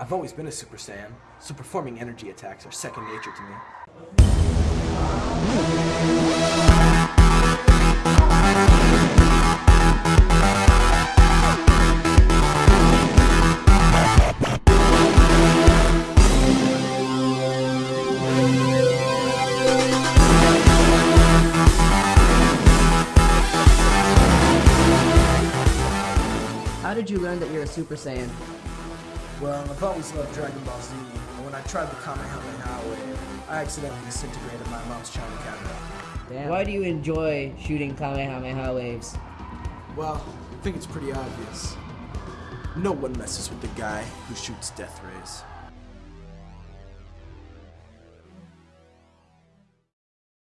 I've always been a Super Saiyan, so performing energy attacks are second nature to me. How did you learn that you're a Super Saiyan? Well, I've always loved Dragon Ball Z, and when I tried the Kamehameha wave, I accidentally disintegrated my mom's china cabinet. Damn. Why do you enjoy shooting Kamehameha waves? Well, I think it's pretty obvious. No one messes with the guy who shoots death rays.